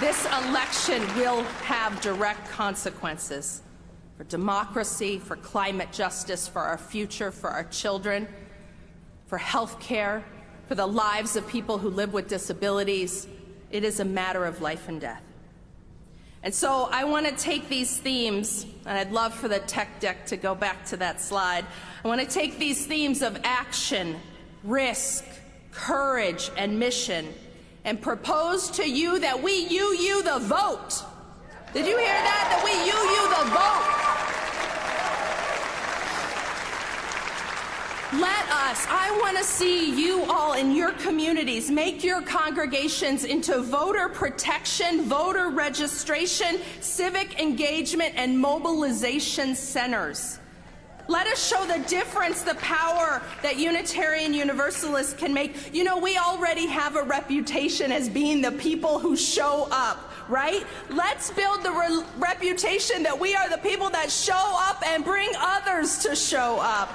This election will have direct consequences for democracy, for climate justice, for our future, for our children, for health care, for the lives of people who live with disabilities. It is a matter of life and death. And so I want to take these themes, and I'd love for the tech deck to go back to that slide. I want to take these themes of action, risk, courage, and mission and propose to you that we UU the vote. Did you hear that? That we you you the vote. Let us, I want to see you all in your communities make your congregations into voter protection, voter registration, civic engagement, and mobilization centers. Let us show the difference, the power that Unitarian Universalists can make. You know, we already have a reputation as being the people who show up, right? Let's build the re reputation that we are the people that show up and bring others to show up.